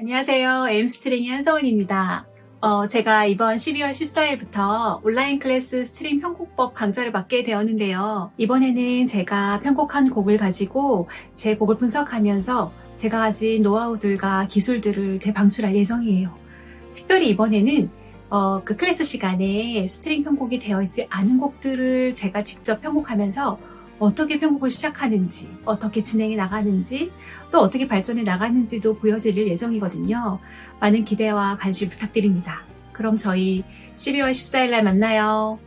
안녕하세요. 에임스트링의 한성은입니다. 어, 제가 이번 12월 14일부터 온라인 클래스 스트링 편곡법 강좌를 맡게 되었는데요. 이번에는 제가 편곡한 곡을 가지고 제 곡을 분석하면서 제가 가진 노하우들과 기술들을 대방출할 예정이에요. 특별히 이번에는 어, 그 클래스 시간에 스트링 편곡이 되어 있지 않은 곡들을 제가 직접 편곡하면서 어떻게 편곡을 시작하는지, 어떻게 진행해 나가는지, 또 어떻게 발전해 나가는지도 보여드릴 예정이거든요. 많은 기대와 관심 부탁드립니다. 그럼 저희 12월 14일 날 만나요.